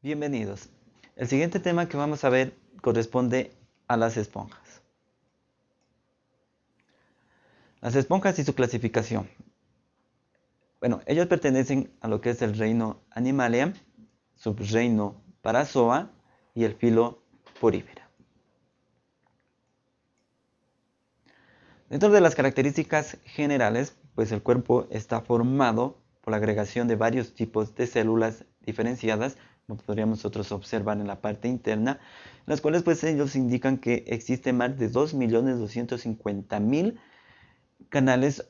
Bienvenidos. El siguiente tema que vamos a ver corresponde a las esponjas. Las esponjas y su clasificación. Bueno, ellos pertenecen a lo que es el reino Animalia, subreino Parazoa y el filo Porifera. Dentro de las características generales, pues el cuerpo está formado por la agregación de varios tipos de células diferenciadas como podríamos nosotros observar en la parte interna, las cuales pues ellos indican que existe más de 2.250.000 canales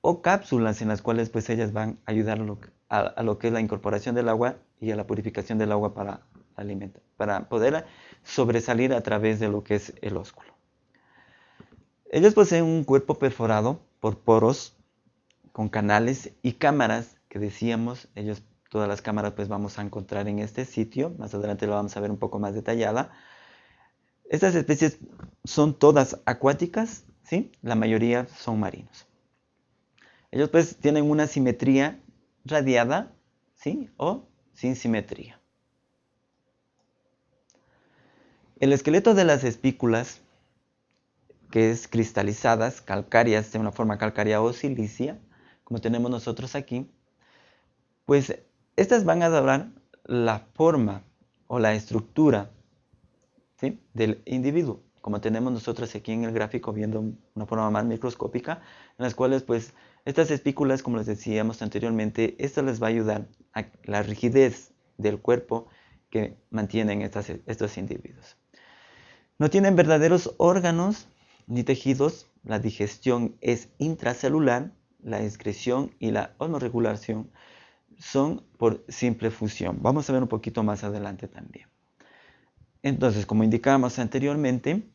o cápsulas en las cuales pues ellas van a ayudar a lo, que es la incorporación del agua y a la purificación del agua para, alimentar, para poder sobresalir a través de lo que es el ósculo. Ellos poseen un cuerpo perforado por poros con canales y cámaras que decíamos, ellos Todas las cámaras pues vamos a encontrar en este sitio. Más adelante lo vamos a ver un poco más detallada. Estas especies son todas acuáticas, ¿sí? La mayoría son marinos. Ellos pues tienen una simetría radiada, ¿sí? O sin simetría. El esqueleto de las espículas, que es cristalizadas, calcáreas, de una forma calcárea o silicia, como tenemos nosotros aquí, pues estas van a dar la forma o la estructura del individuo, como tenemos nosotros aquí en el gráfico viendo una forma más microscópica, en las cuales pues estas espículas, como les decíamos anteriormente, esto les va a ayudar a la rigidez del cuerpo que mantienen estos individuos. No tienen verdaderos órganos ni tejidos, la digestión es intracelular, la excreción y la osmoregulación son por simple fusión. Vamos a ver un poquito más adelante también. Entonces, como indicábamos anteriormente,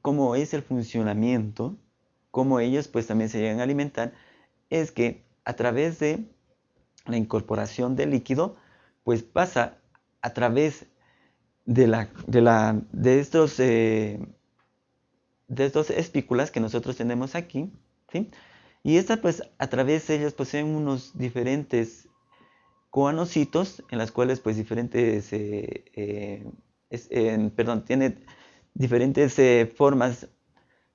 cómo es el funcionamiento, cómo ellos pues también se llegan a alimentar, es que a través de la incorporación del líquido, pues pasa a través de, la, de, estos, eh, de espículas que nosotros tenemos aquí, ¿sí? Y esta pues a través de ellos poseen unos diferentes en las cuales pues diferentes, eh, eh, perdón, tiene diferentes eh, formas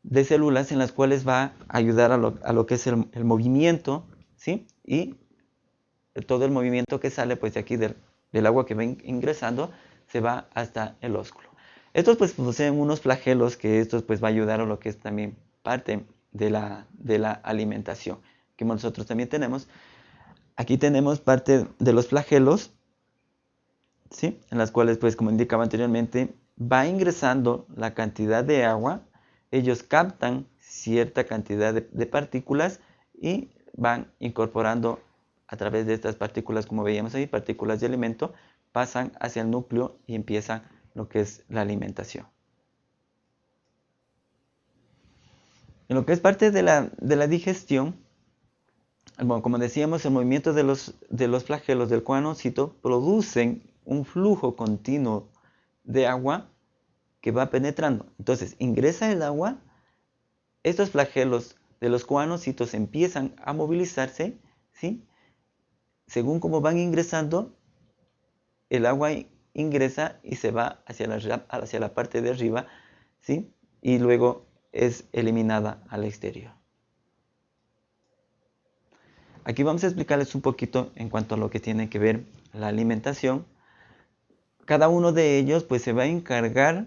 de células en las cuales va a ayudar a lo, que es el, movimiento, ¿sí? Y todo el movimiento que sale pues de aquí del, agua que va ingresando se va hasta el ósculo. Estos pues poseen unos flagelos que estos pues va a ayudar a lo que es también parte de la, de la alimentación que nosotros también tenemos. Aquí tenemos parte de los flagelos, ¿sí? en las cuales, pues como indicaba anteriormente, va ingresando la cantidad de agua, ellos captan cierta cantidad de, partículas y van incorporando a través de estas partículas, como veíamos ahí, partículas de alimento, pasan hacia el núcleo y empieza lo que es la alimentación. En lo que es parte de la, de la digestión, bueno, como decíamos, el movimiento de los, de los flagelos del coanocito producen un flujo continuo de agua que va penetrando. Entonces, ingresa el agua, estos flagelos de los coanocitos empiezan a movilizarse, ¿sí? Según cómo van ingresando, el agua ingresa y se va hacia la, hacia la parte de arriba, ¿sí? Y luego es eliminada al exterior. Aquí vamos a explicarles un poquito en cuanto a lo que tiene que ver la alimentación. Cada uno de ellos pues se va a encargar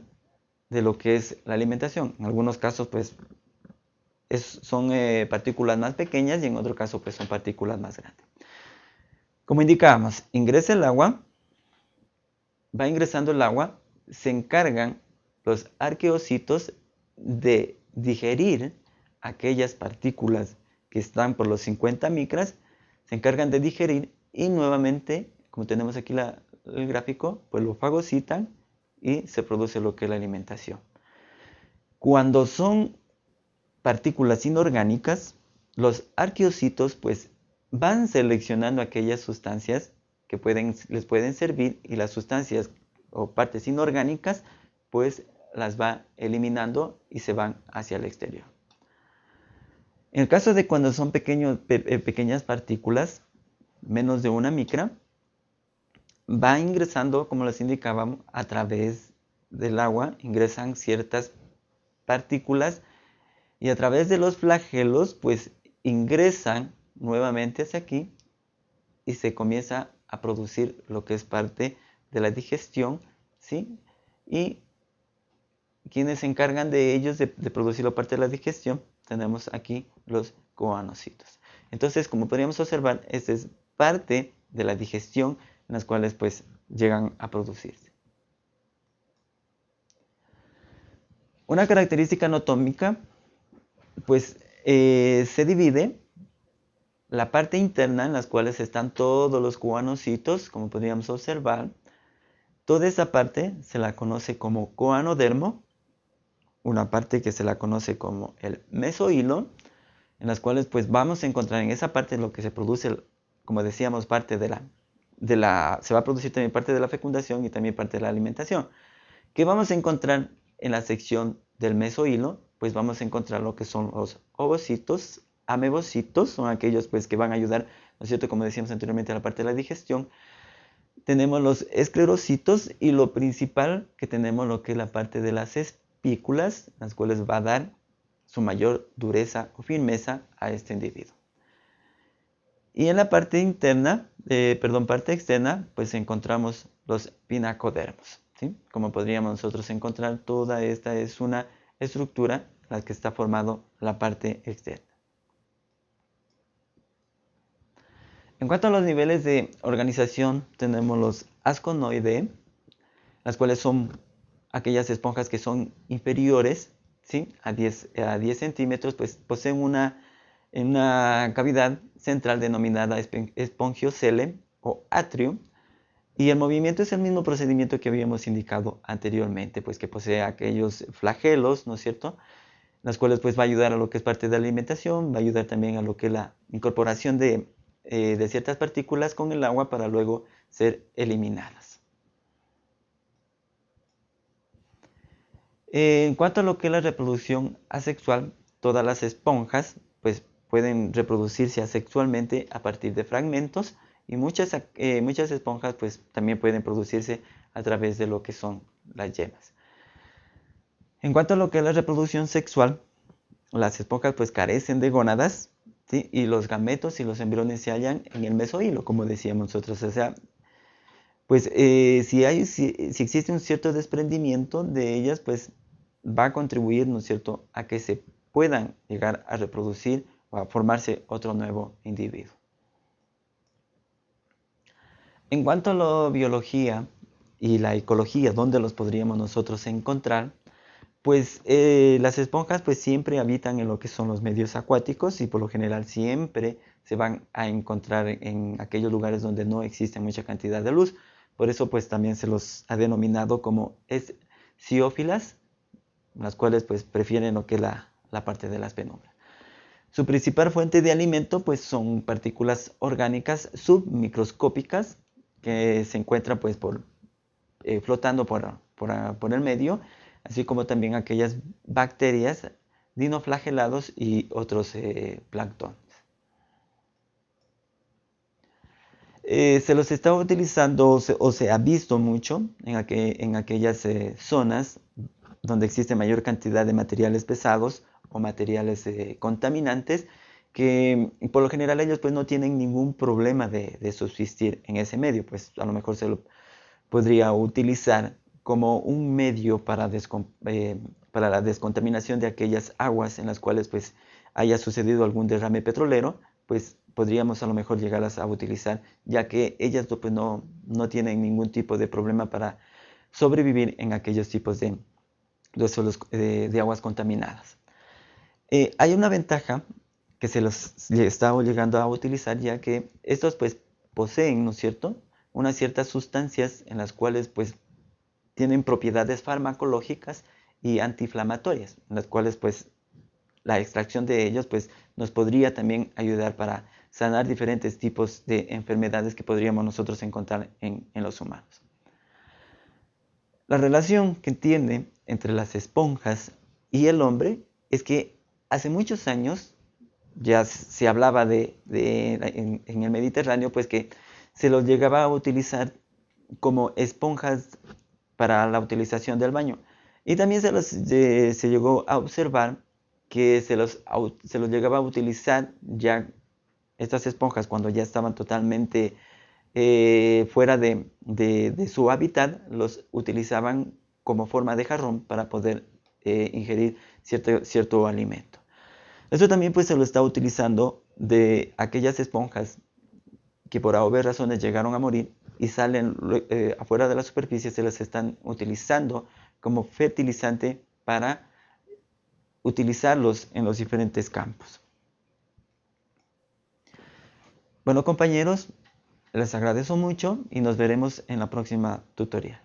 de lo que es la alimentación. En algunos casos pues son eh, partículas más pequeñas y en otro caso pues son partículas más grandes. Como indicábamos, ingresa el agua, va ingresando el agua, se encargan los arqueocitos de digerir aquellas partículas que están por los 50 micras, se encargan de digerir y nuevamente, como tenemos aquí el gráfico, pues lo fagocitan y se produce lo que es la alimentación. Cuando son partículas inorgánicas, los arqueocitos pues van seleccionando aquellas sustancias que pueden, les pueden servir y las sustancias o partes inorgánicas pues las va eliminando y se van hacia el exterior. En el caso de cuando son eh, pequeñas partículas, menos de una micra, va ingresando, como les indicábamos, a través del agua, ingresan ciertas partículas y a través de los flagelos, pues ingresan nuevamente hacia aquí y se comienza a producir lo que es parte de la digestión, ¿sí? Y quienes se encargan de ellos, de, producir la parte de la digestión, tenemos aquí los coanocitos. Entonces, como podríamos observar, esta es parte de la digestión en las cuales pues llegan a producirse. Una característica anatómica, pues eh, se divide la parte interna en las cuales están todos los coanocitos, como podríamos observar. Toda esa parte se la conoce como coanodermo, una parte que se la conoce como el mesohilo, en las cuales pues vamos a encontrar en esa parte lo que se produce, como decíamos, parte de la, de la, se va a producir también parte de la fecundación y también parte de la alimentación. ¿Qué vamos a encontrar en la sección del mesohilo? Pues vamos a encontrar lo que son los ovocitos, amebocitos, son aquellos pues que van a ayudar, ¿no es cierto? Como decíamos anteriormente, a la parte de la digestión. Tenemos los esclerocitos y lo principal que tenemos lo que es la parte de las las cuales va a dar su mayor dureza o firmeza a este individuo. Y en la parte interna, eh, perdón, parte externa, pues encontramos los pinacodermos. ¿sí? Como podríamos nosotros encontrar, toda esta es una estructura la que está formando la parte externa. En cuanto a los niveles de organización, tenemos los asconoideae, las cuales son aquellas esponjas que son inferiores ¿sí? a, 10, a 10 centímetros, pues poseen una, una cavidad central denominada espongiocele o atrio, y el movimiento es el mismo procedimiento que habíamos indicado anteriormente, pues que posee aquellos flagelos, ¿no es cierto? Las cuales pues va a ayudar a lo que es parte de la alimentación, va a ayudar también a lo que es la incorporación de eh, de ciertas partículas con el agua para luego ser eliminadas. En cuanto a lo que es la reproducción asexual, todas las esponjas pues, pueden reproducirse asexualmente a partir de fragmentos y muchas, eh, muchas esponjas pues, también pueden producirse a través de lo que son las yemas. En cuanto a lo que es la reproducción sexual, las esponjas pues carecen de gónadas y los gametos y los embriones se hallan en el mesohilo, como decíamos nosotros. O sea, pues eh, si, hay, si, existe un cierto desprendimiento de ellas, pues va a contribuir, ¿no es cierto?, a que se puedan llegar a reproducir o a formarse otro nuevo individuo. En cuanto a la biología y la ecología, ¿dónde los podríamos nosotros encontrar? Pues eh, las esponjas pues siempre habitan en lo que son los medios acuáticos y por lo general siempre se van a encontrar en aquellos lugares donde no existe mucha cantidad de luz. Por eso pues también se los ha denominado como esciófilas, las cuales pues prefieren lo que es la, parte de las penumbras. Su principal fuente de alimento pues son partículas orgánicas submicroscópicas que se encuentran pues por, eh, flotando por, por el medio así como también aquellas bacterias, dinoflagelados y otros eh, planctones. Eh, se los está utilizando o se, ha visto mucho en, aquellas eh, zonas donde existe mayor cantidad de materiales pesados o materiales contaminantes que por lo general ellos pues no tienen ningún problema de, de, subsistir en ese medio, pues a lo mejor se lo podría utilizar como un medio para, eh, para, la descontaminación de aquellas aguas en las cuales pues haya sucedido algún derrame petrolero, pues podríamos a lo mejor llegarlas a utilizar, ya que ellas pues, no, no tienen ningún tipo de problema para sobrevivir en aquellos tipos de, de, de aguas contaminadas. Eh, hay una ventaja que se los está llegando a utilizar, ya que estos pues poseen, ¿no es cierto?, unas ciertas sustancias en las cuales pues tienen propiedades farmacológicas y antiinflamatorias, en las cuales pues la extracción de ellos pues nos podría también ayudar para sanar diferentes tipos de enfermedades que podríamos nosotros encontrar en, los humanos. La relación que tiene entre las esponjas y el hombre es que hace muchos años ya se hablaba de, en, el Mediterráneo pues que se los llegaba a utilizar como esponjas para la utilización del baño. Y también se, los, se llegó a observar que se los, se los llegaba a utilizar ya estas esponjas cuando ya estaban totalmente eh, fuera de, su hábitat, los utilizaban como forma de jarrón para poder eh, ingerir cierto, alimento. Esto también pues se lo está utilizando de aquellas esponjas que por obvias razones llegaron a morir y salen eh, afuera de la superficie, se las están utilizando como fertilizante para utilizarlos en los diferentes campos. Bueno compañeros, les agradezco mucho y nos veremos en la próxima tutoría.